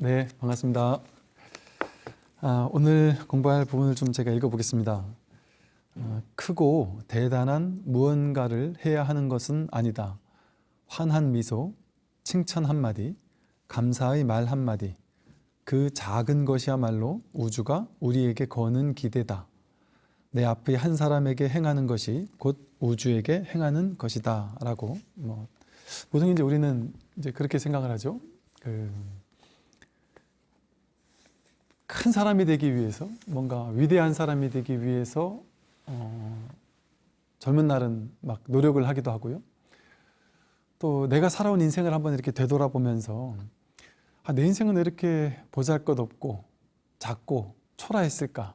네, 반갑습니다. 아, 오늘 공부할 부분을 좀 제가 읽어보겠습니다. 어, 크고 대단한 무언가를 해야 하는 것은 아니다. 환한 미소, 칭찬 한마디, 감사의 말 한마디, 그 작은 것이야말로 우주가 우리에게 거는 기대다. 내 앞의 한 사람에게 행하는 것이 곧 우주에게 행하는 것이다. 라고, 뭐, 보통 이제 우리는 이제 그렇게 생각을 하죠. 그, 큰 사람이 되기 위해서 뭔가 위대한 사람이 되기 위해서 어, 젊은 날은 막 노력을 하기도 하고요. 또 내가 살아온 인생을 한번 이렇게 되돌아보면서 아, 내 인생은 왜 이렇게 보잘것없고 작고 초라했을까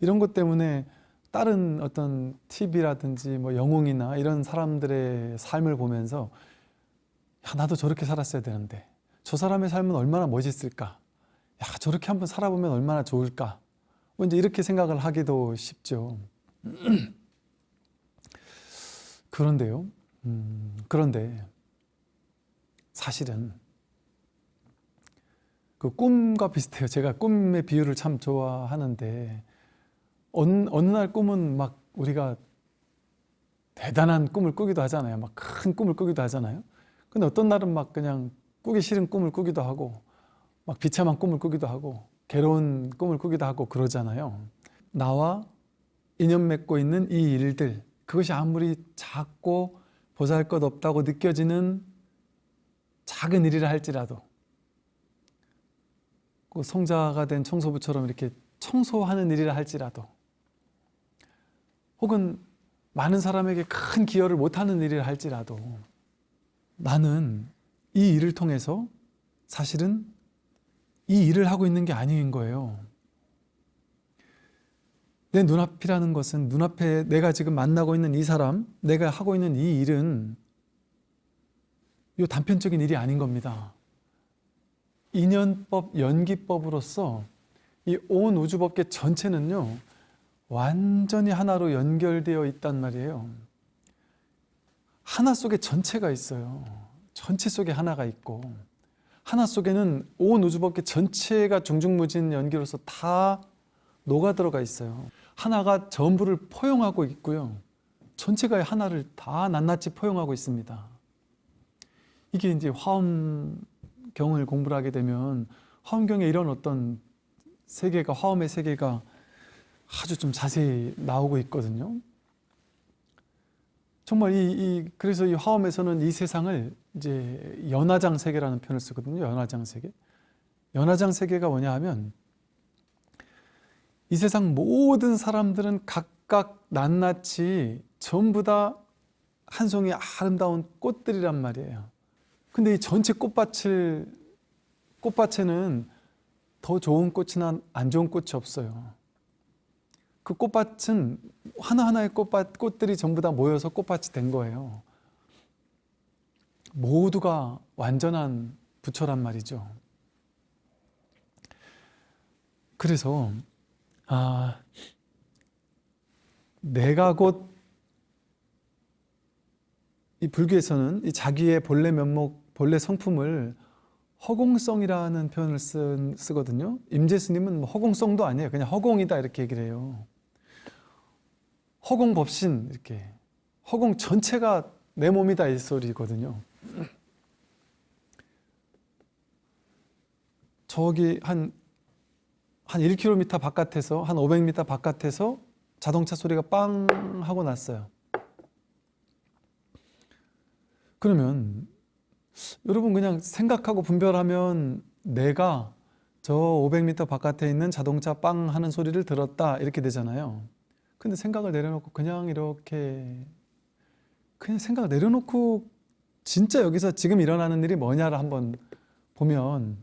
이런 것 때문에 다른 어떤 TV라든지 뭐 영웅이나 이런 사람들의 삶을 보면서 야 나도 저렇게 살았어야 되는데 저 사람의 삶은 얼마나 멋있을까 야 저렇게 한번 살아보면 얼마나 좋을까? 뭐 이제 이렇게 생각을 하기도 쉽죠. 그런데요 음, 그런데 사실은 그 꿈과 비슷해요. 제가 꿈의 비유를 참 좋아하는데 어느, 어느 날 꿈은 막 우리가 대단한 꿈을 꾸기도 하잖아요. 막 큰 꿈을 꾸기도 하잖아요. 근데 어떤 날은 막 그냥 꾸기 싫은 꿈을 꾸기도 하고 막 비참한 꿈을 꾸기도 하고 괴로운 꿈을 꾸기도 하고 그러잖아요. 나와 인연 맺고 있는 이 일들 그것이 아무리 작고 보잘것없다고 느껴지는 작은 일이라 할지라도 그 성자가 된 청소부처럼 이렇게 청소하는 일이라 할지라도 혹은 많은 사람에게 큰 기여를 못하는 일이라 할지라도 나는 이 일을 통해서 사실은 이 일을 하고 있는 게 아닌 거예요. 내 눈앞이라는 것은 눈앞에 내가 지금 만나고 있는 이 사람, 내가 하고 있는 이 일은 이 단편적인 일이 아닌 겁니다. 인연법, 연기법으로서 이 온 우주법계 전체는요 완전히 하나로 연결되어 있단 말이에요. 하나 속에 전체가 있어요. 전체 속에 하나가 있고 하나 속에는 온 우주법계 전체가 중중무진 연기로서 다 녹아 들어가 있어요. 하나가 전부를 포용하고 있고요. 전체가 하나를 다 낱낱이 포용하고 있습니다. 이게 이제 화엄경을 공부를 하게 되면 화엄경에 이런 어떤 세계가 화엄의 세계가 아주 좀 자세히 나오고 있거든요. 정말 이, 이 그래서 이 화엄에서는 이 세상을 이제 연화장 세계라는 표현을 쓰거든요. 연화장 세계. 연화장 세계가 뭐냐 하면 이 세상 모든 사람들은 각각 낱낱이 전부 다 한 송이 아름다운 꽃들이란 말이에요. 근데 이 전체 꽃밭을 꽃밭에는 더 좋은 꽃이나 안 좋은 꽃이 없어요. 그 꽃밭은 하나하나의 꽃밭, 꽃들이 전부 다 모여서 꽃밭이 된 거예요. 모두가 완전한 부처란 말이죠. 그래서 아, 내가 곧 이 불교에서는 이 자기의 본래 면목, 본래 성품을 허공성이라는 표현을 쓰, 쓰거든요. 임재 스님은 뭐 허공성도 아니에요. 그냥 허공이다 이렇게 얘기를 해요. 허공 법신 이렇게 허공 전체가 내 몸이다 이 소리거든요. 저기 한, 한 1km 바깥에서 한 500m 바깥에서 자동차 소리가 빵 하고 났어요. 그러면 여러분 그냥 생각하고 분별하면 내가 저 500m 바깥에 있는 자동차 빵 하는 소리를 들었다 이렇게 되잖아요. 근데 생각을 내려놓고 그냥 이렇게 그냥 생각을 내려놓고 진짜 여기서 지금 일어나는 일이 뭐냐를 한번 보면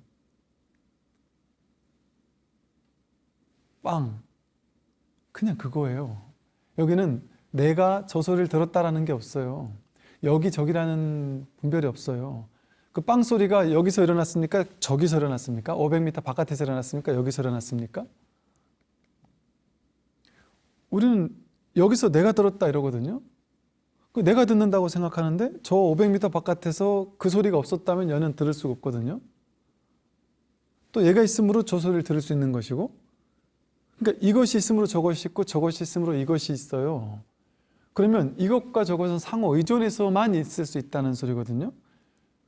빵 그냥 그거예요 여기는 내가 저 소리를 들었다라는 게 없어요 여기저기라는 분별이 없어요 그 빵 소리가 여기서 일어났습니까? 저기서 일어났습니까? 500m 바깥에서 일어났습니까? 여기서 일어났습니까? 우리는 여기서 내가 들었다 이러거든요 그 내가 듣는다고 생각하는데 저 500m 바깥에서 그 소리가 없었다면 얘는 들을 수가 없거든요 또 얘가 있으므로 저 소리를 들을 수 있는 것이고 그러니까 이것이 있으므로 저것이 있고 저것이 있으므로 이것이 있어요. 그러면 이것과 저것은 상호 의존해서만 있을 수 있다는 소리거든요.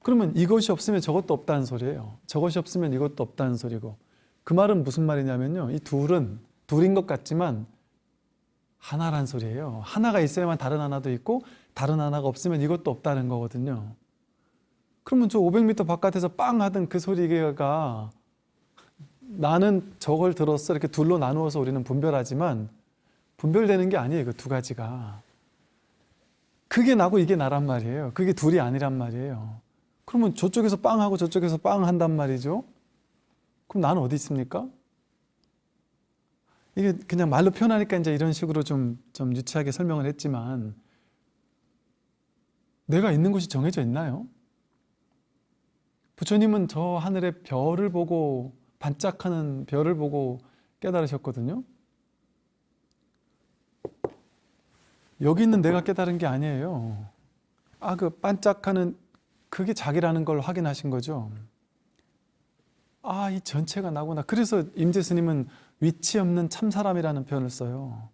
그러면 이것이 없으면 저것도 없다는 소리예요. 저것이 없으면 이것도 없다는 소리고 그 말은 무슨 말이냐면요. 이 둘은 둘인 것 같지만 하나란 소리예요. 하나가 있어야만 다른 하나도 있고 다른 하나가 없으면 이것도 없다는 거거든요. 그러면 저 500m 바깥에서 빵 하던 그 소리가 나는 저걸 들었어 이렇게 둘로 나누어서 우리는 분별하지만 분별되는 게 아니에요. 그 두 가지가. 그게 나고 이게 나란 말이에요. 그게 둘이 아니란 말이에요. 그러면 저쪽에서 빵 하고 저쪽에서 빵 한단 말이죠. 그럼 나는 어디 있습니까? 이게 그냥 말로 표현하니까 이제 이런 식으로 좀, 좀 유치하게 설명을 했지만 내가 있는 곳이 정해져 있나요? 부처님은 저 하늘의 별을 보고 반짝하는 별을 보고 깨달으셨거든요. 여기 있는 내가 깨달은 게 아니에요. 아, 그 반짝하는 그게 자기라는 걸 확인하신 거죠. 아, 이 전체가 나구나. 그래서 임재 스님은 위치 없는 참사람이라는 표현을 써요.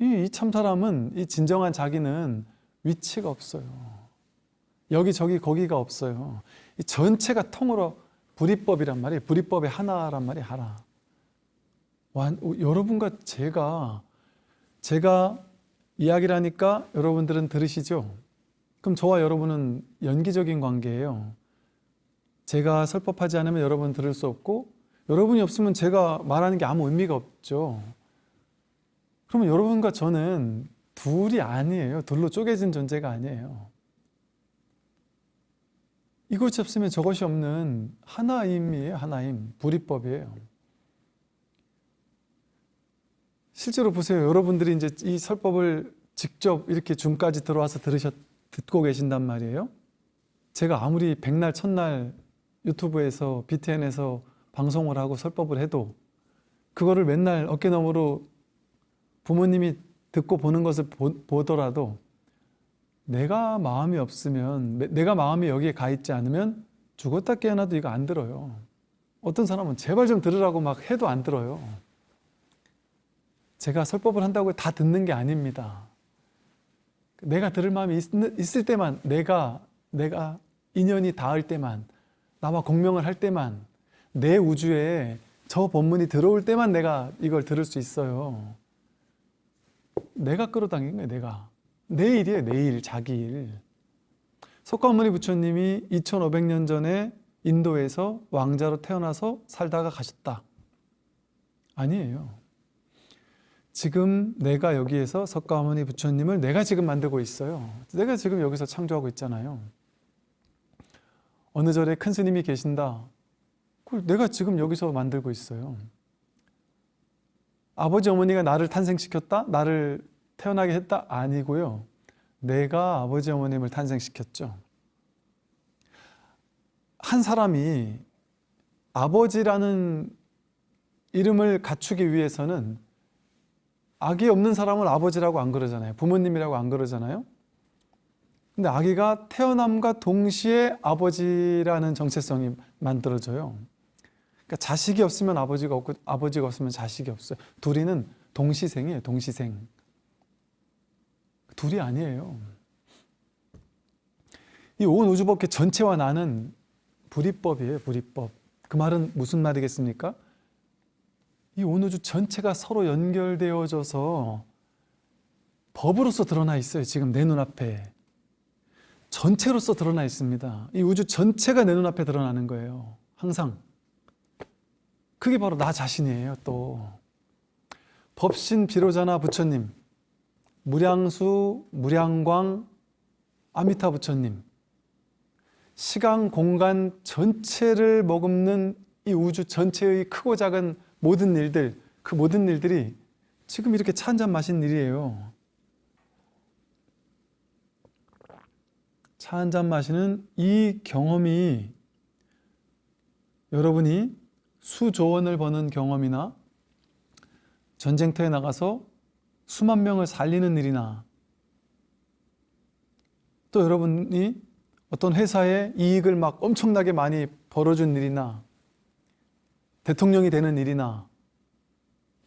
이, 이 참사람은 이 진정한 자기는 위치가 없어요. 여기 저기 거기가 없어요. 이 전체가 통으로 불이법이란 말이에요. 불이법의 하나란 말이 하나. 완, 여러분과 제가 제가 이야기를 하니까 여러분들은 들으시죠? 그럼 저와 여러분은 연기적인 관계예요. 제가 설법하지 않으면 여러분 들을 수 없고 여러분이 없으면 제가 말하는 게 아무 의미가 없죠. 그러면 여러분과 저는 둘이 아니에요. 둘로 쪼개진 존재가 아니에요. 이것이 없으면 저것이 없는 하나임이에요. 하나임. 불이법이에요. 실제로 보세요. 여러분들이 이제 이 설법을 직접 이렇게 줌까지 들어와서 들으셨, 듣고 계신단 말이에요. 제가 아무리 백날, 첫날 유튜브에서, BTN에서 방송을 하고 설법을 해도 그거를 맨날 어깨너머로 부모님이 듣고 보는 것을 보, 더라도 내가 마음이 없으면 내가 마음이 여기에 가 있지 않으면 죽었다 깨어나도 이거 안 들어요. 어떤 사람은 제발 좀 들으라고 막 해도 안 들어요. 제가 설법을 한다고 다 듣는 게 아닙니다. 내가 들을 마음이 있, 을 때만 내가 내가 인연이 닿을 때만 나와 공명을 할 때만 내 우주에 저 본문이 들어올 때만 내가 이걸 들을 수 있어요. 내가 끌어당긴 거예요, 내가. 내 일이에요, 내 일, 자기 일. 석가모니 부처님이 2500년 전에 인도에서 왕자로 태어나서 살다가 가셨다. 아니에요. 지금 내가 여기에서 석가모니 부처님을 내가 지금 만들고 있어요. 내가 지금 여기서 창조하고 있잖아요. 어느 절에 큰 스님이 계신다. 그걸 내가 지금 여기서 만들고 있어요. 아버지 어머니가 나를 탄생시켰다? 나를 태어나게 했다? 아니고요. 내가 아버지 어머님을 탄생시켰죠. 한 사람이 아버지라는 이름을 갖추기 위해서는 아기 없는 사람을 아버지라고 안 그러잖아요. 부모님이라고 안 그러잖아요. 근데 아기가 태어남과 동시에 아버지라는 정체성이 만들어져요. 그러니까 자식이 없으면 아버지가 없고 아버지가 없으면 자식이 없어요. 둘이는 동시생이에요. 동시생. 둘이 아니에요. 이 온 우주법계 전체와 나는 불이법이에요. 불이법. 그 말은 무슨 말이겠습니까? 이 온 우주 전체가 서로 연결되어져서 법으로서 드러나 있어요. 지금 내 눈앞에. 전체로서 드러나 있습니다. 이 우주 전체가 내 눈앞에 드러나는 거예요. 항상. 그게 바로 나 자신이에요, 또. 법신 비로자나 부처님, 무량수, 무량광, 아미타 부처님. 시간, 공간 전체를 머금는 이 우주 전체의 크고 작은 모든 일들, 그 모든 일들이 지금 이렇게 차 한 잔 마신 일이에요. 차 한 잔 마시는 이 경험이 여러분이 수조 원을 버는 경험이나 전쟁터에 나가서 수만 명을 살리는 일이나 또 여러분이 어떤 회사에 이익을 막 엄청나게 많이 벌어준 일이나 대통령이 되는 일이나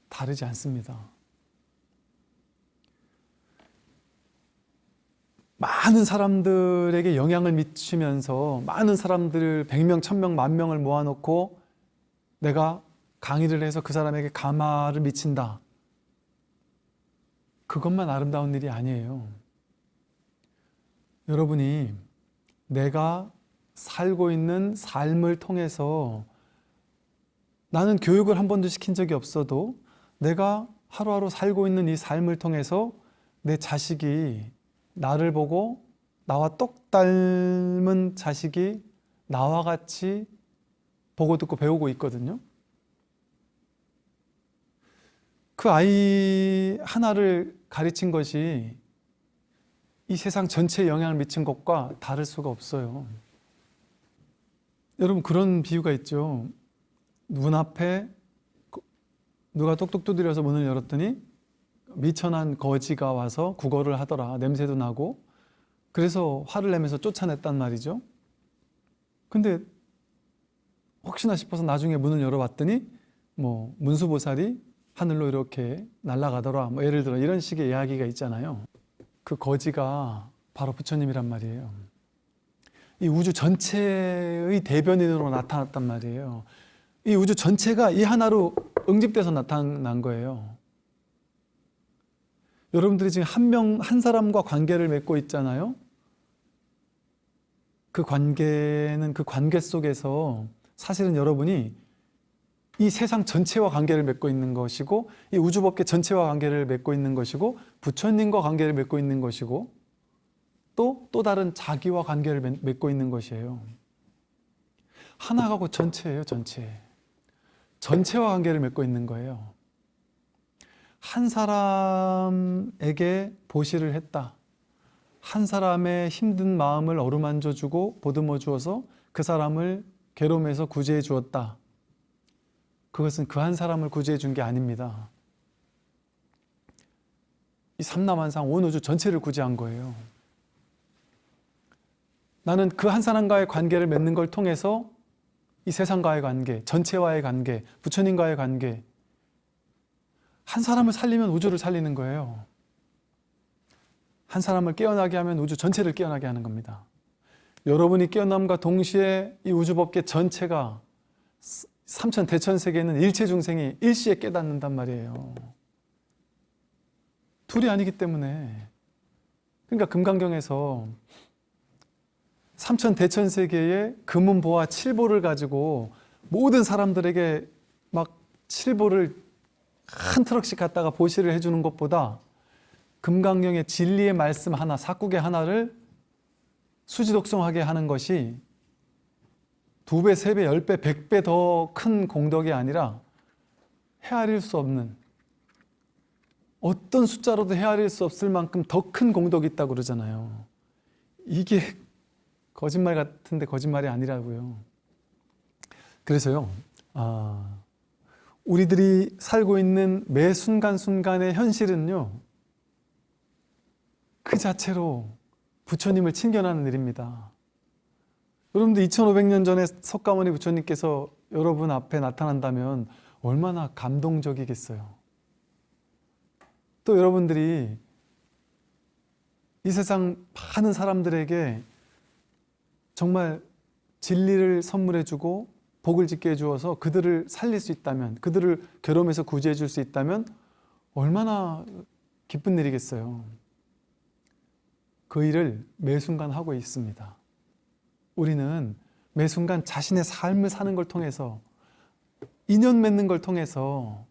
다르지 않습니다. 많은 사람들에게 영향을 미치면서 많은 사람들을 100명, 1000명, 만 명을 모아놓고 내가 강의를 해서 그 사람에게 감화를 미친다. 그것만 아름다운 일이 아니에요. 여러분이 내가 살고 있는 삶을 통해서 나는 교육을 한 번도 시킨 적이 없어도 내가 하루하루 살고 있는 이 삶을 통해서 내 자식이 나를 보고 나와 똑 닮은 자식이 나와 같이 보고 듣고 배우고 있거든요. 그 아이 하나를 가르친 것이 이 세상 전체에 영향을 미친 것과 다를 수가 없어요. 여러분 그런 비유가 있죠. 문 앞에 누가 똑똑 두드려서 문을 열었더니 미천한 거지가 와서 구걸을 하더라. 냄새도 나고. 그래서 화를 내면서 쫓아냈단 말이죠. 근데 혹시나 싶어서 나중에 문을 열어봤더니 뭐 문수보살이 하늘로 이렇게 날아가더라. 뭐 예를 들어 이런 식의 이야기가 있잖아요. 그 거지가 바로 부처님이란 말이에요. 이 우주 전체의 대변인으로 나타났단 말이에요. 이 우주 전체가 이 하나로 응집돼서 나타난 거예요. 여러분들이 지금 한 명, 한 사람과 관계를 맺고 있잖아요. 그 관계는 그 관계 속에서 사실은 여러분이 이 세상 전체와 관계를 맺고 있는 것이고 이 우주법계 전체와 관계를 맺고 있는 것이고 부처님과 관계를 맺고 있는 것이고 또 또 다른 자기와 관계를 맺고 있는 것이에요. 하나가 곧 전체예요, 전체. 전체와 관계를 맺고 있는 거예요. 한 사람에게 보시를 했다. 한 사람의 힘든 마음을 어루만져 주고 보듬어 주어서 그 사람을 괴로움에서 구제해 주었다. 그것은 그 한 사람을 구제해 준 게 아닙니다. 이 삼남한상 온 우주 전체를 구제한 거예요. 나는 그 한 사람과의 관계를 맺는 걸 통해서 이 세상과의 관계, 전체와의 관계, 부처님과의 관계 한 사람을 살리면 우주를 살리는 거예요. 한 사람을 깨어나게 하면 우주 전체를 깨어나게 하는 겁니다. 여러분이 깨어남과 동시에 이 우주법계 전체가 삼천 대천 세계는 일체 중생이 일시에 깨닫는단 말이에요. 둘이 아니기 때문에 그러니까 금강경에서 삼천 대천 세계의 금은보와 칠보를 가지고 모든 사람들에게 막 칠보를 한 트럭씩 갖다가 보시를 해주는 것보다 금강경의 진리의 말씀 하나, 사국의 하나를 수지독성하게 하는 것이 두 배, 세 배, 열 배, 백 배 더 큰 공덕이 아니라 헤아릴 수 없는 어떤 숫자로도 헤아릴 수 없을 만큼 더 큰 공덕이 있다고 그러잖아요. 이게 거짓말 같은데 거짓말이 아니라고요. 그래서요, 아, 우리들이 살고 있는 매 순간순간의 현실은요, 그 자체로 부처님을 친견하는 일입니다. 여러분들 2500년 전에 석가모니 부처님께서 여러분 앞에 나타난다면 얼마나 감동적이겠어요. 또 여러분들이 이 세상 많은 사람들에게 정말 진리를 선물해주고 복을 짓게 해주어서 그들을 살릴 수 있다면 그들을 괴로움에서 구제해 줄 수 있다면 얼마나 기쁜 일이겠어요. 그 일을 매 순간 하고 있습니다. 우리는 매 순간 자신의 삶을 사는 걸 통해서 인연 맺는 걸 통해서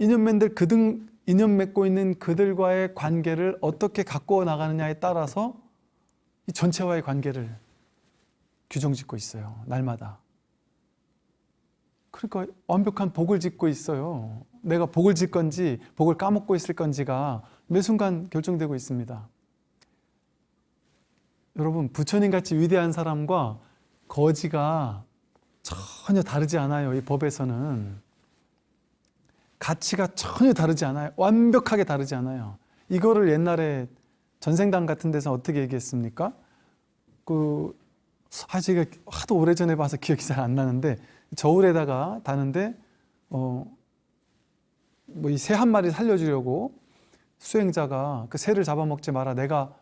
인연 맺들 그등 인연 맺고 있는 그들과의 관계를 어떻게 가꾸어 나가느냐에 따라서 이 전체와의 관계를 규정짓고 있어요. 날마다. 그러니까 완벽한 복을 짓고 있어요. 내가 복을 짓 건지 복을 까먹고 있을 건지가 매 순간 결정되고 있습니다. 여러분 부처님 같이 위대한 사람과 거지가 전혀 다르지 않아요. 이 법에서는 가치가 전혀 다르지 않아요. 완벽하게 다르지 않아요. 이거를 옛날에 전생당 같은 데서 어떻게 얘기했습니까? 그 아, 제가 하도 오래전에 봐서 기억이 잘 안 나는데 저울에다가 다는데 어, 뭐 이 새 한 마리 살려주려고 수행자가 그 새를 잡아먹지 마라. 내가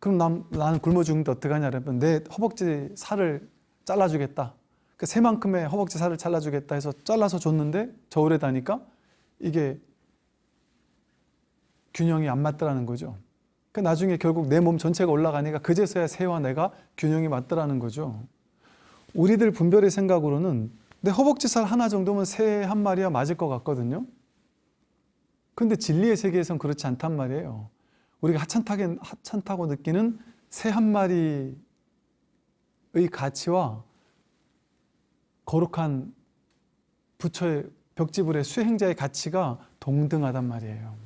그럼 남, 나는 굶어 죽는데 어떡하냐 그러면 내 허벅지 살을 잘라주겠다. 그 새만큼의 허벅지 살을 잘라주겠다 해서 잘라서 줬는데 저울에 다니까 이게 균형이 안 맞더라는 거죠. 그 나중에 결국 내 몸 전체가 올라가니까 그제서야 새와 내가 균형이 맞더라는 거죠. 우리들 분별의 생각으로는 내 허벅지 살 하나 정도면 새 한 마리야 맞을 것 같거든요. 근데 진리의 세계에선 그렇지 않단 말이에요. 우리가 하찮다게, 하찮다고 느끼는 새 한 마리의 가치와 거룩한 부처의 벽지불의 수행자의 가치가 동등하단 말이에요.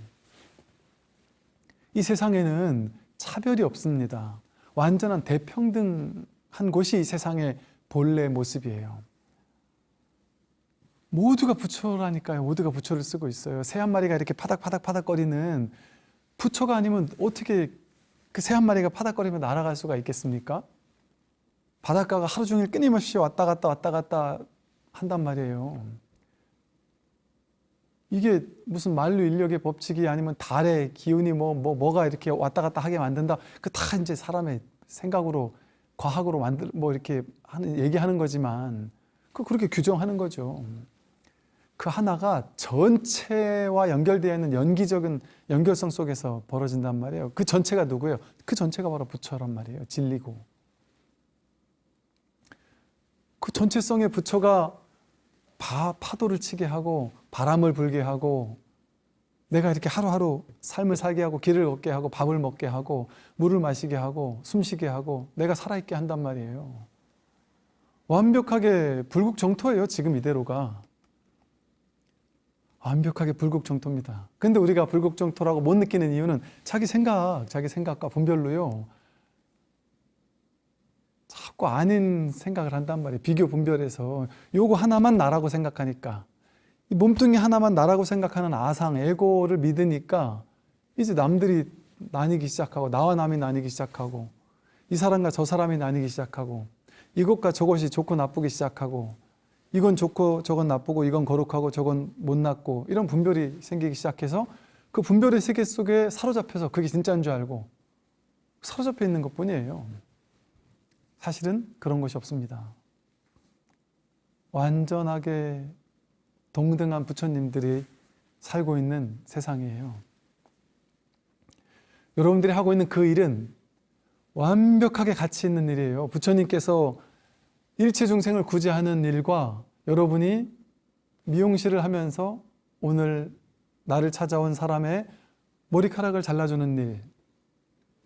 이 세상에는 차별이 없습니다. 완전한 대평등한 곳이 이 세상의 본래 모습이에요. 모두가 부처라니까요. 모두가 부처를 쓰고 있어요. 새 한 마리가 이렇게 파닥파닥파닥거리는 부처가 아니면 어떻게 그 새 한 마리가 파닥거리며 날아갈 수가 있겠습니까? 바닷가가 하루 종일 끊임없이 왔다 갔다 왔다 갔다 한단 말이에요. 이게 무슨 만류 인력의 법칙이 아니면 달의 기운이 뭐, 뭐, 뭐가 이렇게 왔다 갔다 하게 만든다. 그 다 이제 사람의 생각으로, 과학으로 만들, 뭐 이렇게 하는, 얘기하는 거지만, 그 그렇게 규정하는 거죠. 그 하나가 전체와 연결되어 있는 연기적인 연결성 속에서 벌어진단 말이에요. 그 전체가 누구예요? 그 전체가 바로 부처란 말이에요. 진리고. 그 전체성의 부처가 바, 파도를 치게 하고 바람을 불게 하고 내가 이렇게 하루하루 삶을 살게 하고 길을 걷게 하고 밥을 먹게 하고 물을 마시게 하고 숨쉬게 하고 내가 살아있게 한단 말이에요. 완벽하게 불국정토예요. 지금 이대로가. 완벽하게 불국정토입니다. 근데 우리가 불국정토라고 못 느끼는 이유는 자기 생각, 자기 생각과 분별로요. 자꾸 아닌 생각을 한단 말이에요. 비교 분별해서 요거 하나만 나라고 생각하니까 이 몸뚱이 하나만 나라고 생각하는 아상, 에고를 믿으니까 이제 남들이 나뉘기 시작하고 나와 남이 나뉘기 시작하고 이 사람과 저 사람이 나뉘기 시작하고 이것과 저것이 좋고 나쁘기 시작하고 이건 좋고 저건 나쁘고 이건 거룩하고 저건 못났고 이런 분별이 생기기 시작해서 그 분별의 세계 속에 사로잡혀서 그게 진짜인 줄 알고 사로잡혀 있는 것 뿐이에요. 사실은 그런 것이 없습니다. 완전하게 동등한 부처님들이 살고 있는 세상이에요. 여러분들이 하고 있는 그 일은 완벽하게 가치 있는 일이에요. 부처님께서 일체 중생을 구제하는 일과 여러분이 미용실을 하면서 오늘 나를 찾아온 사람의 머리카락을 잘라주는 일,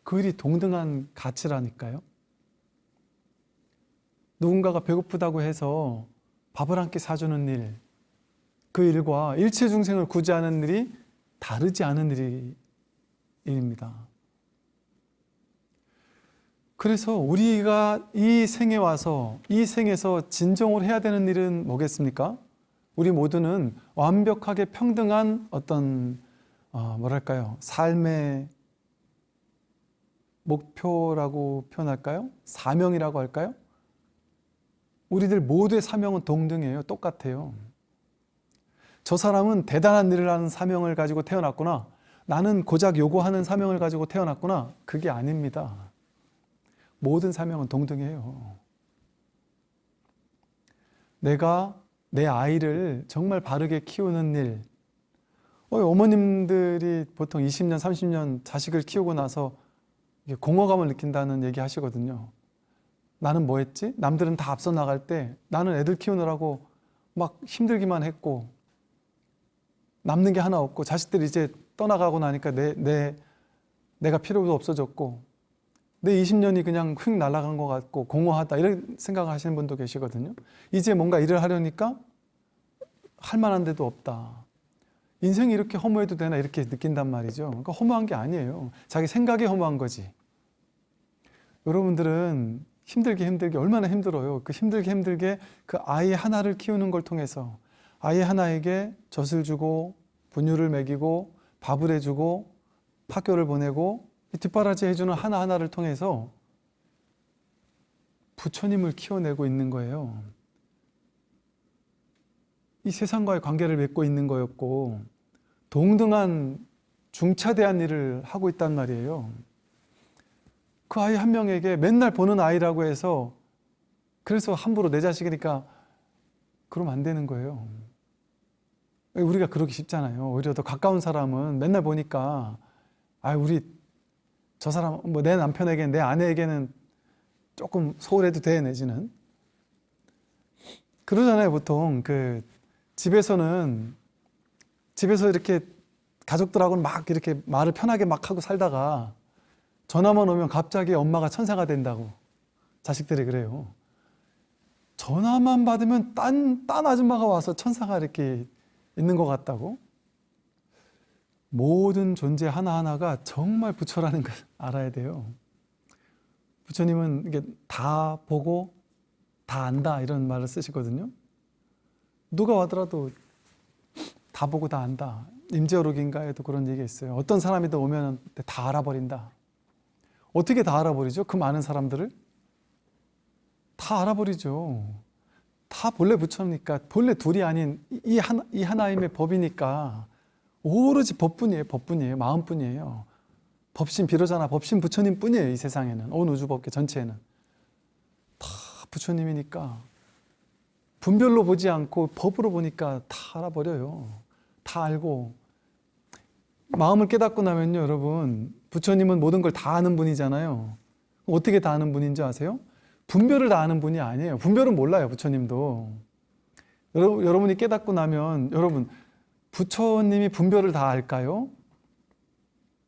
그 일이 동등한 가치라니까요. 누군가가 배고프다고 해서 밥을 한 끼 사주는 일, 그 일과 일체 중생을 구제하는 일이 다르지 않은 일이, 일입니다. 그래서 우리가 이 생에 와서 이 생에서 진정으로 해야 되는 일은 뭐겠습니까? 우리 모두는 완벽하게 평등한 어떤 어, 뭐랄까요 삶의 목표라고 표현할까요? 사명이라고 할까요? 우리들 모두의 사명은 동등해요. 똑같아요. 저 사람은 대단한 일을 하는 사명을 가지고 태어났구나. 나는 고작 요구하는 사명을 가지고 태어났구나. 그게 아닙니다. 모든 사명은 동등해요. 내가 내 아이를 정말 바르게 키우는 일. 어머님들이 보통 20년, 30년 자식을 키우고 나서 공허감을 느낀다는 얘기 하시거든요. 나는 뭐 했지? 남들은 다 앞서 나갈 때 나는 애들 키우느라고 막 힘들기만 했고 남는 게 하나 없고 자식들이 이제 떠나가고 나니까 내, 내, 내가 필요도 없어졌고 내 20년이 그냥 휙 날아간 것 같고 공허하다 이런 생각을 하시는 분도 계시거든요. 이제 뭔가 일을 하려니까 할 만한 데도 없다. 인생이 이렇게 허무해도 되나 이렇게 느낀단 말이죠. 그러니까 허무한 게 아니에요. 자기 생각이 허무한 거지. 여러분들은 힘들게 힘들게 얼마나 힘들어요. 그 힘들게 힘들게 그 아이 하나를 키우는 걸 통해서 아이 하나에게 젖을 주고 분유를 먹이고 밥을 해주고 학교를 보내고 뒷바라지 해주는 하나하나를 통해서 부처님을 키워내고 있는 거예요. 이 세상과의 관계를 맺고 있는 거였고 동등한 중차대한 일을 하고 있단 말이에요. 그 아이 한 명에게 맨날 보는 아이라고 해서 그래서 함부로 내 자식이니까 그러면 안 되는 거예요. 우리가 그러기 쉽잖아요. 오히려 더 가까운 사람은 맨날 보니까 아 우리 저 사람 뭐 내 남편에게 내 아내에게는 조금 소홀해도 돼 내지는 그러잖아요 보통 그 집에서는 집에서 이렇게 가족들하고는 막 이렇게 말을 편하게 막 하고 살다가 전화만 오면 갑자기 엄마가 천사가 된다고 자식들이 그래요. 전화만 받으면 딴, 딴 아줌마가 와서 천사가 이렇게 있는 것 같다고? 모든 존재 하나하나가 정말 부처라는 걸 알아야 돼요. 부처님은 이게 다 보고 다 안다 이런 말을 쓰시거든요. 누가 와더라도 다 보고 다 안다. 임재어록인가에도 그런 얘기가 있어요. 어떤 사람이 더 오면 다 알아버린다. 어떻게 다 알아버리죠? 그 많은 사람들을? 다 알아버리죠. 다 본래 부처니까 본래 둘이 아닌 이 하나 이 하나님의 법이니까 오로지 법뿐이에요. 법뿐이에요. 마음뿐이에요. 법신 비로자나 법신 부처님 뿐이에요. 이 세상에는 온 우주법계 전체에는 다 부처님이니까 분별로 보지 않고 법으로 보니까 다 알아버려요. 다 알고 마음을 깨닫고 나면요, 여러분 부처님은 모든 걸 다 아는 분이잖아요. 어떻게 다 아는 분인지 아세요? 분별을 다 아는 분이 아니에요. 분별은 몰라요, 부처님도. 여러분, 여러분이 깨닫고 나면 여러분 부처님이 분별을 다 알까요?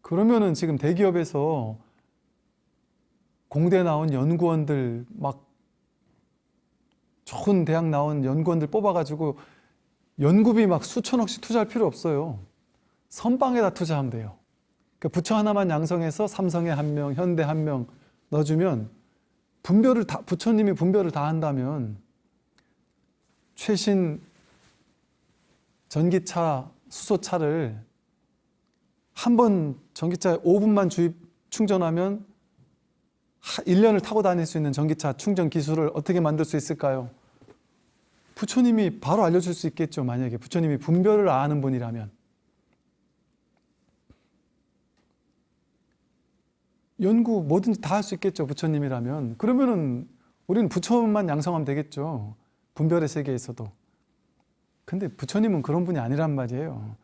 그러면은 지금 대기업에서 공대 나온 연구원들 막 좋은 대학 나온 연구원들 뽑아가지고 연구비 막 수천억씩 투자할 필요 없어요. 선방에다 투자하면 돼요. 그러니까 부처 하나만 양성해서 삼성에 한 명, 현대 한 명 넣어주면 분별을 다 부처님이 분별을 다 한다면 최신 전기차 수소차를 한 번 전기차 5분만 주입 충전하면 1년을 타고 다닐 수 있는 전기차 충전 기술을 어떻게 만들 수 있을까요? 부처님이 바로 알려줄 수 있겠죠. 만약에 부처님이 분별을 아는 분이라면. 연구 뭐든지 다 할 수 있겠죠. 부처님이라면. 그러면은 우리는 부처만 양성하면 되겠죠. 분별의 세계에서도. 근데 부처님은 그런 분이 아니란 말이에요.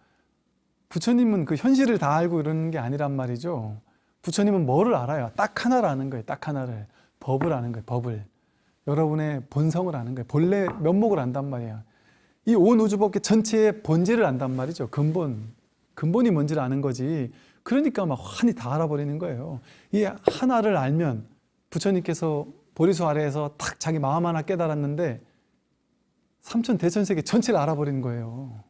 부처님은 그 현실을 다 알고 이러는 게 아니란 말이죠. 부처님은 뭐를 알아요? 딱 하나를 아는 거예요. 딱 하나를. 법을 아는 거예요. 법을. 여러분의 본성을 아는 거예요. 본래 면목을 안단 말이에요. 이 온 우주 법계 전체의 본질을 안단 말이죠. 근본. 근본이 뭔지를 아는 거지. 그러니까 막 환히 다 알아버리는 거예요. 이 하나를 알면 부처님께서 보리수 아래에서 딱 자기 마음 하나 깨달았는데 삼천 대천세계 전체를 알아버리는 거예요.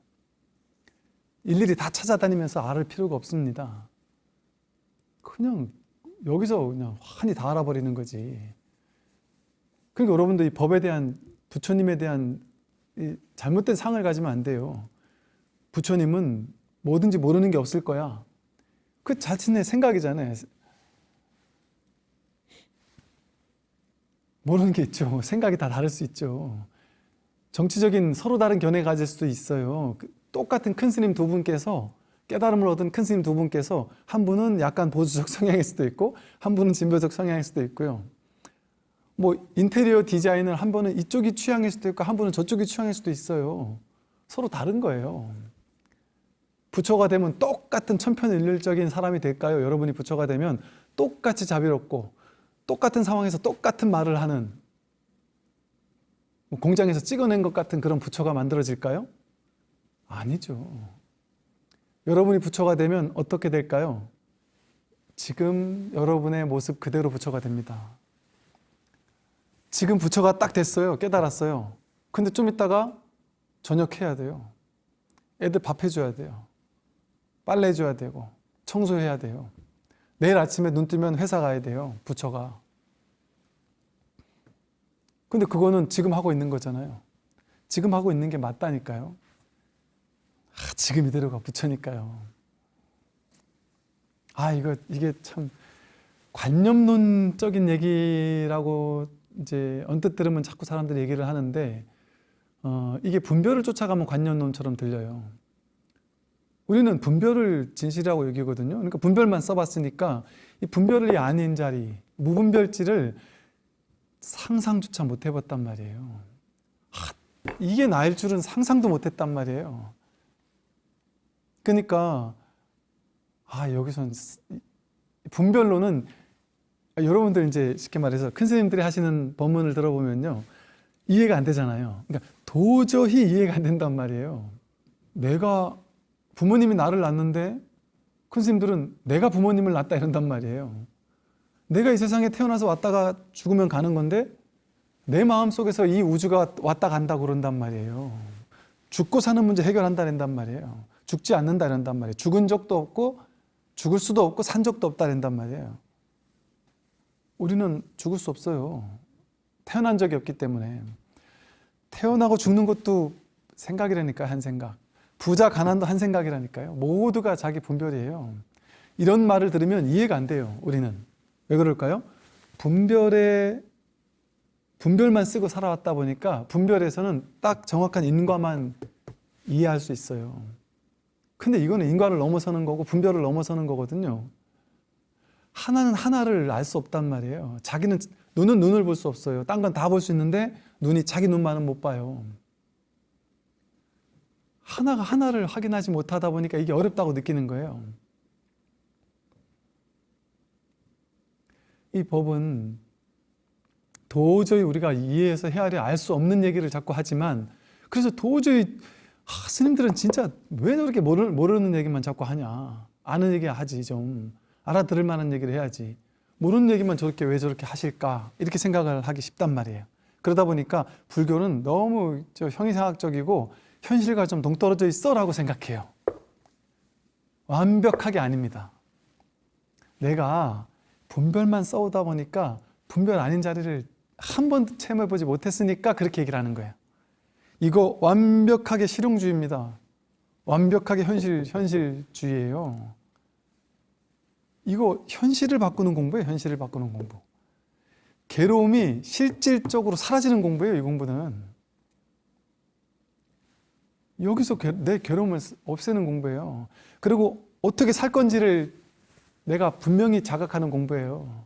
일일이 다 찾아다니면서 알을 필요가 없습니다. 그냥 여기서 그냥 환히 다 알아버리는 거지. 그러니까 여러분도 이 법에 대한 부처님에 대한 잘못된 상을 가지면 안 돼요. 부처님은 뭐든지 모르는 게 없을 거야. 그 자신의 생각이잖아요. 모르는 게 있죠. 생각이 다 다를 수 있죠. 정치적인 서로 다른 견해 가질 수도 있어요. 그 똑같은 큰 스님 두 분께서 깨달음을 얻은 큰 스님 두 분께서 한 분은 약간 보수적 성향일 수도 있고 한 분은 진보적 성향일 수도 있고요. 뭐 인테리어 디자인을 한 분은 이쪽이 취향일 수도 있고 한 분은 저쪽이 취향일 수도 있어요. 서로 다른 거예요. 부처가 되면 똑같은 천편일률적인 사람이 될까요? 여러분이 부처가 되면 똑같이 자비롭고 똑같은 상황에서 똑같은 말을 하는 뭐 공장에서 찍어낸 것 같은 그런 부처가 만들어질까요? 아니죠. 여러분이 부처가 되면 어떻게 될까요? 지금 여러분의 모습 그대로 부처가 됩니다. 지금 부처가 딱 됐어요. 깨달았어요. 근데 좀 있다가 저녁 해야 돼요. 애들 밥 해줘야 돼요. 빨래 해줘야 되고 청소해야 돼요. 내일 아침에 눈 뜨면 회사 가야 돼요. 부처가. 근데 그거는 지금 하고 있는 거잖아요. 지금 하고 있는 게 맞다니까요. 아, 지금 이대로가 부처니까요. 아, 이거, 이게 참 관념론적인 얘기라고 이제 언뜻 들으면 자꾸 사람들이 얘기를 하는데 어, 이게 분별을 쫓아가면 관념론처럼 들려요. 우리는 분별을 진실이라고 여기거든요. 그러니까 분별만 써봤으니까 이 분별이 아닌 자리, 무분별지를 상상조차 못 해봤단 말이에요. 하, 이게 나일 줄은 상상도 못 했단 말이에요. 그러니까 아 여기선 분별로는 여러분들 이제 쉽게 말해서 큰 스님들이 하시는 법문을 들어보면요 이해가 안 되잖아요. 그러니까 도저히 이해가 안 된단 말이에요. 내가 부모님이 나를 낳는데 큰 스님들은 내가 부모님을 낳았다 이런단 말이에요. 내가 이 세상에 태어나서 왔다가 죽으면 가는 건데 내 마음속에서 이 우주가 왔다 간다 그런단 말이에요. 죽고 사는 문제 해결한다는단 말이에요. 죽지 않는다 이런단 말이에요. 죽은 적도 없고 죽을 수도 없고 산 적도 없다 이런단 말이에요. 우리는 죽을 수 없어요. 태어난 적이 없기 때문에 태어나고 죽는 것도 생각이라니까 한 생각. 부자 가난도 한 생각이라니까요. 모두가 자기 분별이에요. 이런 말을 들으면 이해가 안 돼요. 우리는 왜 그럴까요? 분별에 분별만 쓰고 살아왔다 보니까 분별에서는 딱 정확한 인과만 이해할 수 있어요. 근데 이거는 인과를 넘어서는 거고 분별을 넘어서는 거거든요. 하나는 하나를 알 수 없단 말이에요. 자기는 눈은 눈을 볼 수 없어요. 딴 건 다 볼 수 있는데 눈이 자기 눈만은 못 봐요. 하나가 하나를 확인하지 못하다 보니까 이게 어렵다고 느끼는 거예요. 이 법은 도저히 우리가 이해해서 헤아려 알 수 없는 얘기를 자꾸 하지만 그래서 도저히 아, 스님들은 진짜 왜 저렇게 모르, 모르는 얘기만 자꾸 하냐? 아는 얘기 하지 좀. 알아들을 만한 얘기를 해야지. 모르는 얘기만 저렇게 왜 저렇게 하실까? 이렇게 생각을 하기 쉽단 말이에요. 그러다 보니까 불교는 너무 저 형이상학적이고 현실과 좀 동떨어져 있어 라고 생각해요. 완벽하게 아닙니다. 내가 분별만 써오다 보니까 분별 아닌 자리를 한 번도 체험해보지 못했으니까 그렇게 얘기를 하는 거예요 이거 완벽하게 실용주의입니다. 완벽하게 현실, 현실주의예요. 이거 현실을 바꾸는 공부예요. 현실을 바꾸는 공부. 괴로움이 실질적으로 사라지는 공부예요. 이 공부는. 여기서 내 괴로움을 없애는 공부예요. 그리고 어떻게 살 건지를 내가 분명히 자각하는 공부예요.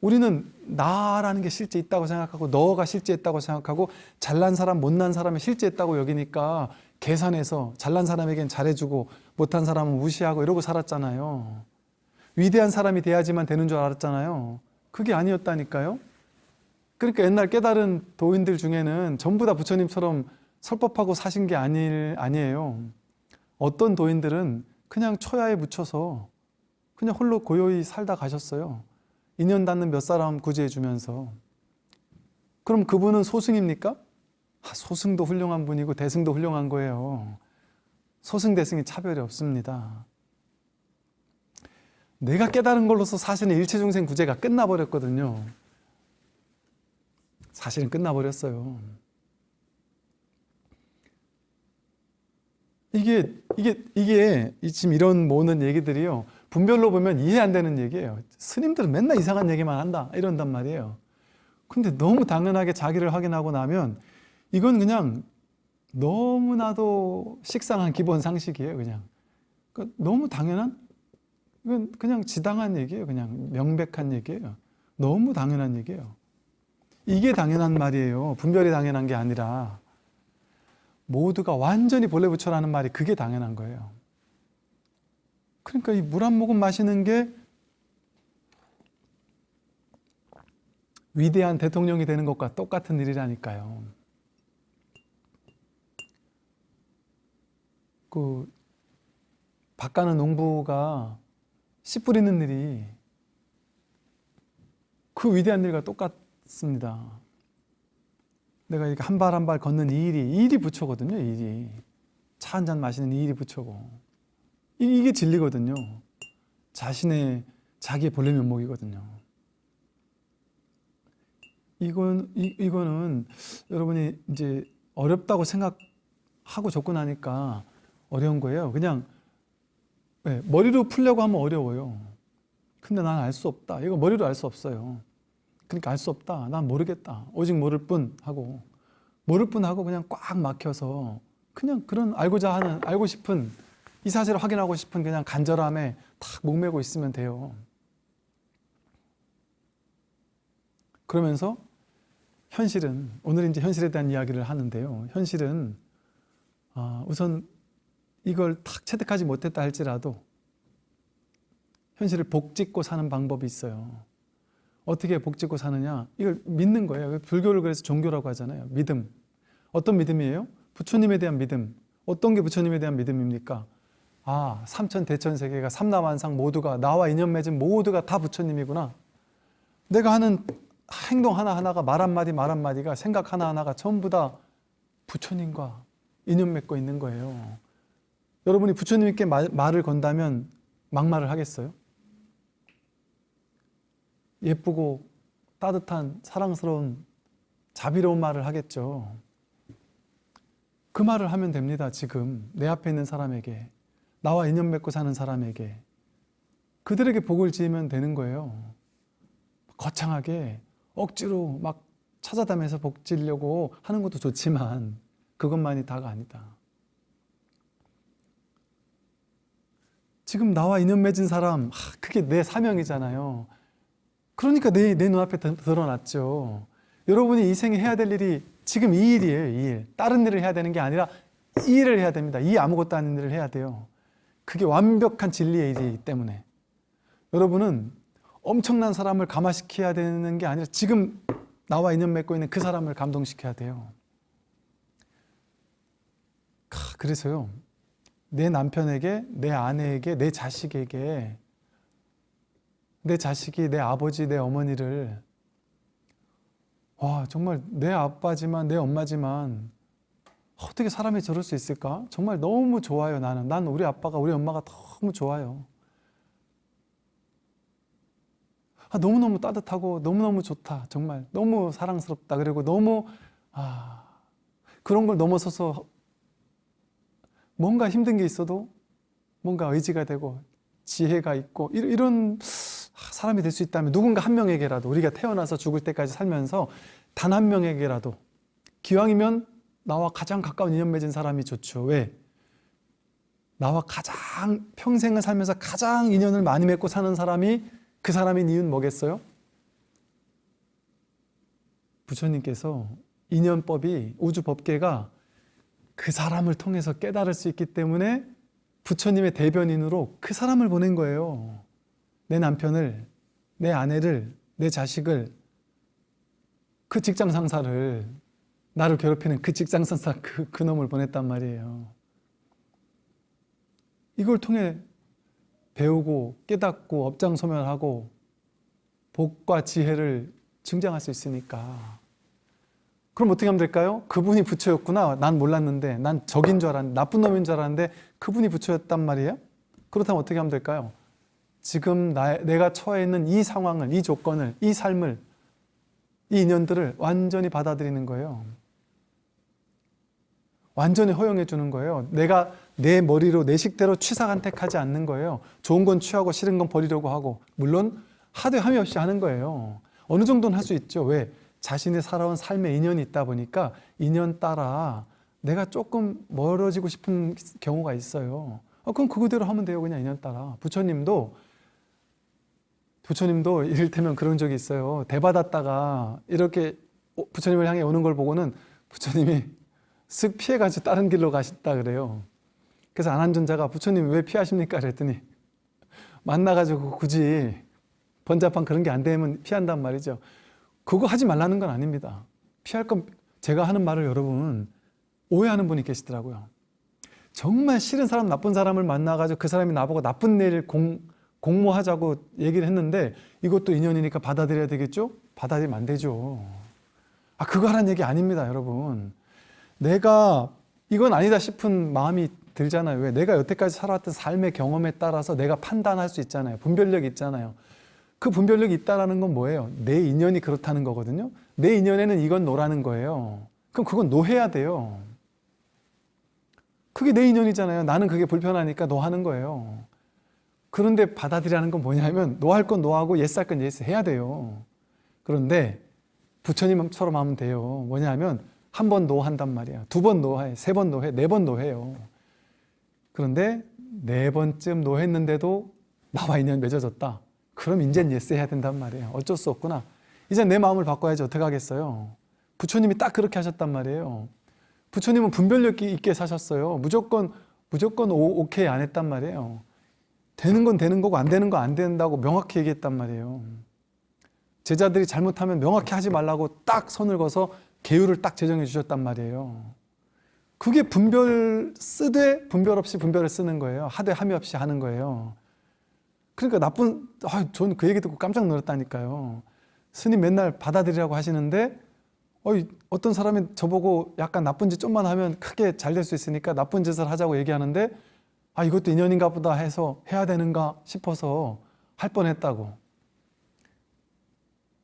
우리는 나라는 게 실제 있다고 생각하고 너가 실제 있다고 생각하고 잘난 사람 못난 사람이 실제 있다고 여기니까 계산해서 잘난 사람에겐 잘해주고 못한 사람은 무시하고 이러고 살았잖아요. 위대한 사람이 돼야지만 되는 줄 알았잖아요. 그게 아니었다니까요. 그러니까 옛날 깨달은 도인들 중에는 전부 다 부처님처럼 설법하고 사신 게 아니, 아니에요. 어떤 도인들은 그냥 초야에 묻혀서 그냥 홀로 고요히 살다 가셨어요 인연 닿는 몇 사람 구제해 주면서 그럼 그분은 소승입니까? 아, 소승도 훌륭한 분이고 대승도 훌륭한 거예요. 소승 대승이 차별이 없습니다. 내가 깨달은 걸로서 사실은 일체중생 구제가 끝나버렸거든요. 사실은 끝나버렸어요. 이게 이게 이게 지금 이런 모는 얘기들이요. 분별로 보면 이해 안 되는 얘기예요. 스님들은 맨날 이상한 얘기만 한다 이런단 말이에요. 근데 너무 당연하게 자기를 확인하고 나면 이건 그냥 너무나도 식상한 기본 상식이에요. 그냥 그러니까 너무 당연한 이건 그냥 지당한 얘기예요. 그냥 명백한 얘기예요. 너무 당연한 얘기예요. 이게 당연한 말이에요. 분별이 당연한 게 아니라 모두가 완전히 본래 부처라는 말이 그게 당연한 거예요. 그러니까 이 물 한 모금 마시는 게 위대한 대통령이 되는 것과 똑같은 일이라니까요. 그 밭가는 농부가 씨 뿌리는 일이 그 위대한 일과 똑같습니다. 내가 이렇게 한 발 한 발 걷는 이 일이 이 일이 부처거든요. 이 일이 차 한 잔 마시는 이 일이 부처고 이게 진리거든요. 자신의 자기의 본래 면목이거든요. 이건 이, 이거는 여러분이 이제 어렵다고 생각하고 접근하니까 어려운 거예요. 그냥 네, 머리로 풀려고 하면 어려워요. 근데 난 알 수 없다. 이거 머리로 알 수 없어요. 그러니까 알 수 없다. 난 모르겠다. 오직 모를 뿐 하고 모를 뿐 하고 그냥 꽉 막혀서 그냥 그런 알고자 하는 알고 싶은 이 사실을 확인하고 싶은 그냥 간절함에 탁 목매고 있으면 돼요. 그러면서 현실은 오늘 이제 현실에 대한 이야기를 하는데요. 현실은 아, 우선 이걸 탁 체득하지 못했다 할지라도 현실을 복짓고 사는 방법이 있어요. 어떻게 복짓고 사느냐? 이걸 믿는 거예요. 불교를 그래서 종교라고 하잖아요. 믿음. 어떤 믿음이에요? 부처님에 대한 믿음. 어떤 게 부처님에 대한 믿음입니까? 아, 삼천 대천 세계가 삼라만상 모두가 나와 인연 맺은 모두가 다 부처님이구나. 내가 하는 행동 하나하나가 말 한마디 말 한마디가 생각 하나하나가 전부 다 부처님과 인연 맺고 있는 거예요. 여러분이 부처님께 말, 말을 건다면 막말을 하겠어요? 예쁘고 따뜻한 사랑스러운 자비로운 말을 하겠죠. 그 말을 하면 됩니다. 지금 내 앞에 있는 사람에게 나와 인연 맺고 사는 사람에게 그들에게 복을 지으면 되는 거예요. 거창하게 억지로 막 찾아다면서 복 지려고 하는 것도 좋지만 그것만이 다가 아니다. 지금 나와 인연 맺은 사람, 하, 그게 내 사명이잖아요. 그러니까 내, 내 눈앞에 드- 드러났죠. 여러분이 이 생에 해야 될 일이 지금 이 일이에요, 이 일. 다른 일을 해야 되는 게 아니라 이 일을 해야 됩니다. 이 아무것도 아닌 일을 해야 돼요. 그게 완벽한 진리의 일이기 때문에. 여러분은 엄청난 사람을 감화시켜야 되는 게 아니라 지금 나와 인연 맺고 있는 그 사람을 감동시켜야 돼요. 캬, 그래서요, 내 남편에게, 내 아내에게, 내 자식에게, 내 자식이 내 아버지, 내 어머니를 와 정말 내 아빠지만 내 엄마지만 어떻게 사람이 저럴 수 있을까? 정말 너무 좋아요 나는. 난 우리 아빠가 우리 엄마가 너무 좋아요. 아, 너무너무 따뜻하고 너무너무 좋다. 정말 너무 사랑스럽다. 그리고 너무 아, 그런 걸 넘어서서 뭔가 힘든 게 있어도 뭔가 의지가 되고 지혜가 있고 이런, 이런 사람이 될 수 있다면 누군가 한 명에게라도 우리가 태어나서 죽을 때까지 살면서 단 한 명에게라도 기왕이면 나와 가장 가까운 인연 맺은 사람이 좋죠. 왜? 나와 가장 평생을 살면서 가장 인연을 많이 맺고 사는 사람이 그 사람인 이유는 뭐겠어요? 부처님께서 인연법이 우주 법계가 그 사람을 통해서 깨달을 수 있기 때문에 부처님의 대변인으로 그 사람을 보낸 거예요. 내 남편을, 내 아내를, 내 자식을, 그 직장 상사를, 나를 괴롭히는 그 직장 상사 그, 그 놈을 보냈단 말이에요. 이걸 통해 배우고 깨닫고 업장소멸하고 복과 지혜를 증장할 수 있으니까. 그럼 어떻게 하면 될까요? 그분이 부처였구나. 난 몰랐는데, 난 적인 줄 알았는데, 나쁜 놈인 줄 알았는데, 그분이 부처였단 말이에요? 그렇다면 어떻게 하면 될까요? 지금 나, 내가 처해 있는 이 상황을, 이 조건을, 이 삶을, 이 인연들을 완전히 받아들이는 거예요. 완전히 허용해 주는 거예요. 내가 내 머리로 내 식대로 취사간택하지 않는 거예요. 좋은 건 취하고 싫은 건 버리려고 하고 물론 하되 함이 없이 하는 거예요. 어느 정도는 할 수 있죠. 왜? 자신이 살아온 삶의 인연이 있다 보니까 인연 따라 내가 조금 멀어지고 싶은 경우가 있어요. 어, 그럼 그거대로 하면 돼요. 그냥 인연 따라. 부처님도 부처님도 이를테면 그런 적이 있어요. 대받았다가 이렇게 부처님을 향해 오는 걸 보고는 부처님이 쓱 피해가지고 다른 길로 가셨다 그래요. 그래서 안한존자가 부처님 왜 피하십니까? 그랬더니 만나가지고 굳이 번잡한 그런 게 안 되면 피한단 말이죠. 그거 하지 말라는 건 아닙니다. 피할 건 제가 하는 말을 여러분 오해하는 분이 계시더라고요. 정말 싫은 사람, 나쁜 사람을 만나가지고 그 사람이 나보고 나쁜 일을 공, 공모하자고 얘기를 했는데 이것도 인연이니까 받아들여야 되겠죠? 받아들이면 안 되죠. 아, 그거 하라는 얘기 아닙니다, 여러분. 내가 이건 아니다 싶은 마음이 들잖아요. 왜? 내가 여태까지 살아왔던 삶의 경험에 따라서 내가 판단할 수 있잖아요. 분별력이 있잖아요. 그 분별력이 있다라는 건 뭐예요? 내 인연이 그렇다는 거거든요. 내 인연에는 이건 no라는 거예요. 그럼 그건 no해야 돼요. 그게 내 인연이잖아요. 나는 그게 불편하니까 no 하는 거예요. 그런데 받아들이라는 건 뭐냐면 no 할 건 no하고 yes 할 건 yes 해야 돼요. 그런데 부처님처럼 하면 돼요. 뭐냐면 한 번 no한단 말이야. 두 번 no해, 세 번 no해, 네 번 no해요. 그런데 네 번쯤 no했는데도 나와 인연 맺어졌다. 그럼 이젠 yes 해야 된단 말이에요. 어쩔 수 없구나. 이제 내 마음을 바꿔야지 어떻게 하겠어요. 부처님이 딱 그렇게 하셨단 말이에요. 부처님은 분별력 있게 사셨어요. 무조건 무조건 오, 오케이 안 했단 말이에요. 되는 건 되는 거고 안 되는 거 안 된다고 명확히 얘기했단 말이에요. 제자들이 잘못하면 명확히 하지 말라고 딱 선을 그어서 계율을 딱 제정해 주셨단 말이에요. 그게 분별 쓰되 분별 없이 분별을 쓰는 거예요. 하되 함이 없이 하는 거예요. 그러니까 나쁜 아, 저는 그 얘기 듣고 깜짝 놀랐다니까요. 스님 맨날 받아들이라고 하시는데 어이, 어떤 사람이 저보고 약간 나쁜 짓 좀만 하면 크게 잘 될 수 있으니까 나쁜 짓을 하자고 얘기하는데 아 이것도 인연인가 보다 해서 해야 되는가 싶어서 할 뻔했다고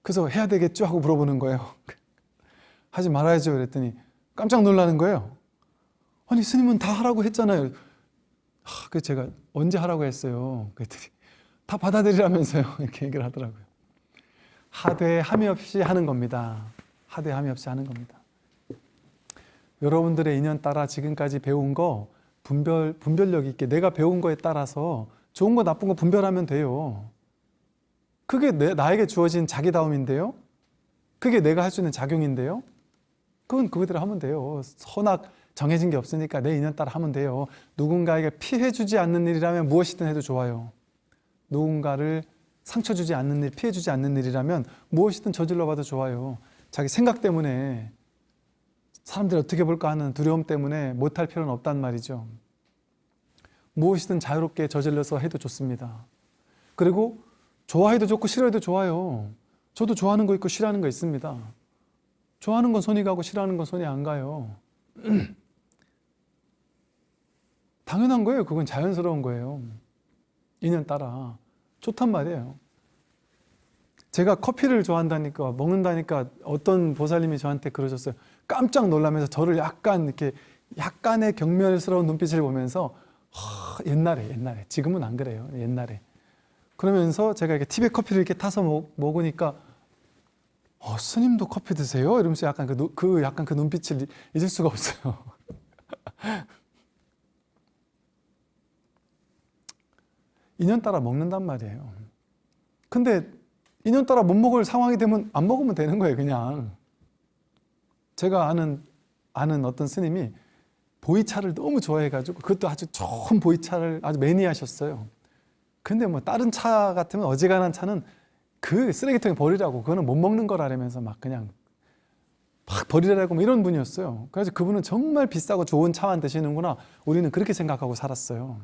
그래서 해야 되겠죠 하고 물어보는 거예요 하지 말아야죠 그랬더니 깜짝 놀라는 거예요 아니 스님은 다 하라고 했잖아요 하, 그 제가 언제 하라고 했어요 그랬더니 다 받아들이라면서요 이렇게 얘기를 하더라고요 하되 함이 없이 하는 겁니다 하되 함이 없이 하는 겁니다. 여러분들의 인연 따라 지금까지 배운 거 분별, 분별력 있게 내가 배운 거에 따라서 좋은 거 나쁜 거 분별하면 돼요. 그게 내, 나에게 주어진 자기다움인데요. 그게 내가 할 수 있는 작용인데요. 그건 그거대로 하면 돼요. 선악 정해진 게 없으니까 내 인연 따라 하면 돼요. 누군가에게 피해 주지 않는 일이라면 무엇이든 해도 좋아요. 누군가를 상처 주지 않는 일, 피해 주지 않는 일이라면 무엇이든 저질러 봐도 좋아요. 자기 생각 때문에 사람들이 어떻게 볼까 하는 두려움 때문에 못할 필요는 없단 말이죠. 무엇이든 자유롭게 저질러서 해도 좋습니다. 그리고 좋아해도 좋고 싫어해도 좋아요. 저도 좋아하는 거 있고 싫어하는 거 있습니다. 좋아하는 건 손이 가고 싫어하는 건 손이 안 가요. 당연한 거예요. 그건 자연스러운 거예요. 인연 따라. 좋단 말이에요. 제가 커피를 좋아한다니까 먹는다니까 어떤 보살님이 저한테 그러셨어요. 깜짝 놀라면서 저를 약간 이렇게 약간의 경멸스러운 눈빛을 보면서 하, 옛날에 옛날에 지금은 안 그래요. 옛날에 그러면서 제가 이렇게 팁에 커피를 이렇게 타서 먹, 먹으니까 어, 스님도 커피 드세요? 이러면서 약간 그, 그 약간 그 눈빛을 잊을 수가 없어요. 인연 따라 먹는단 말이에요. 근데 인연 따라 못 먹을 상황이 되면 안 먹으면 되는 거예요 그냥 제가 아는 아는 어떤 스님이 보이차를 너무 좋아해가지고 그것도 아주 좋은 보이차를 아주 매니아셨어요 근데 뭐 다른 차 같으면 어지간한 차는 그 쓰레기통에 버리라고 그거는 못 먹는 거라면서 막 그냥 막 버리라고 뭐 이런 분이었어요. 그래서 그분은 정말 비싸고 좋은 차만 드시는구나 우리는 그렇게 생각하고 살았어요.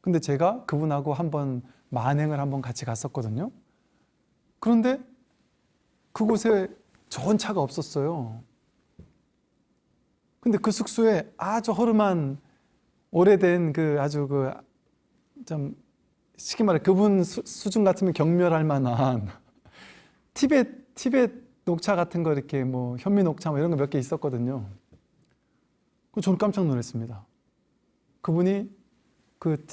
근데 제가 그분하고 한번 만행을 한번 같이 갔었거든요. 그런데 그곳에 좋은 차가 없었어요. 근데 그 숙소에 아주 허름한 오래된 그 아주 그좀 쉽게 말해 그분 수, 수준 같으면 경멸할 만한 티벳 티벳 녹차 같은 거 이렇게 뭐 현미 녹차 뭐 이런 거 몇 개 있었거든요. 그 저는 깜짝 놀랐습니다. 그분이 그,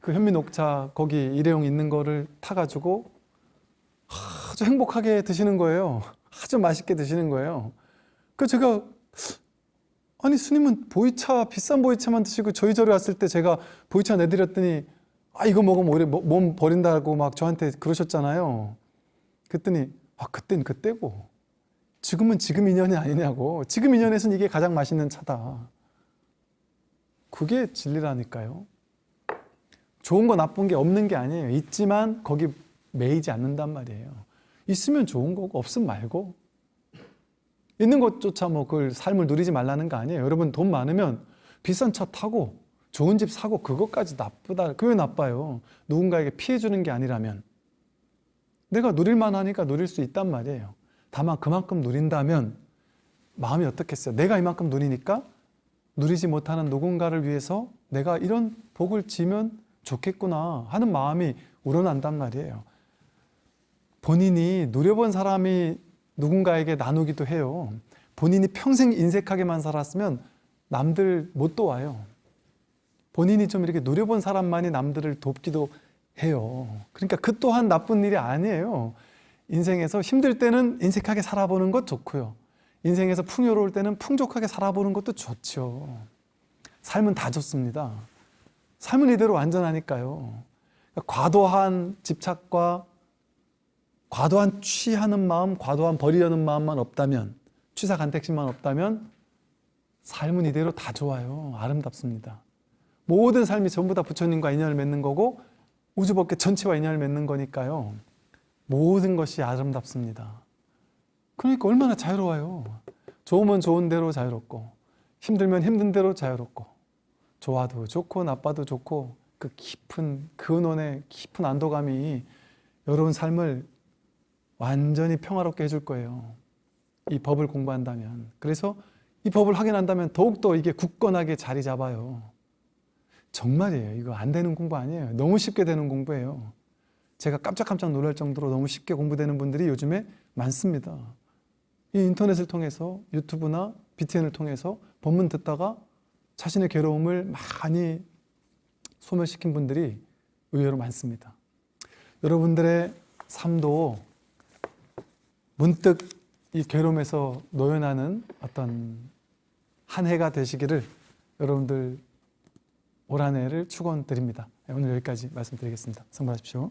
그 현미 녹차 거기 일회용 있는 거를 타가지고 아주 행복하게 드시는 거예요. 아주 맛있게 드시는 거예요. 그 제가 아니 스님은 보이차 비싼 보이차만 드시고 저희 절에 왔을 때 제가 보이차 내드렸더니 아 이거 먹으면 오히려 몸 버린다고 막 저한테 그러셨잖아요. 그랬더니 아 그땐 그때고 지금은 지금 인연이 아니냐고 지금 인연에서는 이게 가장 맛있는 차다. 그게 진리라니까요. 좋은 거 나쁜 게 없는 게 아니에요. 있지만 거기 매이지 않는단 말이에요. 있으면 좋은 거고 없으면 말고 있는 것조차 뭐 그걸 삶을 누리지 말라는 거 아니에요. 여러분 돈 많으면 비싼 차 타고 좋은 집 사고 그것까지 나쁘다. 그게 나빠요. 누군가에게 피해 주는 게 아니라면 내가 누릴만 하니까 누릴 수 있단 말이에요. 다만 그만큼 누린다면 마음이 어떻겠어요? 내가 이만큼 누리니까 누리지 못하는 누군가를 위해서 내가 이런 복을 지면 좋겠구나 하는 마음이 우러난단 말이에요. 본인이 누려본 사람이 누군가에게 나누기도 해요. 본인이 평생 인색하게만 살았으면 남들 못 도와요. 본인이 좀 이렇게 누려본 사람만이 남들을 돕기도 해요. 그러니까 그 또한 나쁜 일이 아니에요. 인생에서 힘들 때는 인색하게 살아보는 것 좋고요. 인생에서 풍요로울 때는 풍족하게 살아보는 것도 좋죠. 삶은 다 좋습니다. 삶은 이대로 완전하니까요. 그러니까 과도한 집착과 과도한 취하는 마음, 과도한 버리려는 마음만 없다면, 취사 간택심만 없다면 삶은 이대로 다 좋아요. 아름답습니다. 모든 삶이 전부 다 부처님과 인연을 맺는 거고 우주법계 전체와 인연을 맺는 거니까요. 모든 것이 아름답습니다. 그러니까 얼마나 자유로워요. 좋으면 좋은 대로 자유롭고 힘들면 힘든 대로 자유롭고 좋아도 좋고 나빠도 좋고 그 깊은 근원의 깊은 안도감이 여러분 삶을 완전히 평화롭게 해줄 거예요. 이 법을 공부한다면. 그래서 이 법을 확인한다면 더욱더 이게 굳건하게 자리 잡아요. 정말이에요. 이거 안 되는 공부 아니에요. 너무 쉽게 되는 공부예요. 제가 깜짝깜짝 놀랄 정도로 너무 쉽게 공부되는 분들이 요즘에 많습니다. 이 인터넷을 통해서 유튜브나 BTN을 통해서 법문 듣다가 자신의 괴로움을 많이 소멸시킨 분들이 의외로 많습니다. 여러분들의 삶도 문득 이 괴로움에서 노연하는 어떤 한 해가 되시기를 여러분들 올 한 해를 축원드립니다. 오늘 여기까지 말씀드리겠습니다. 성불하십시오.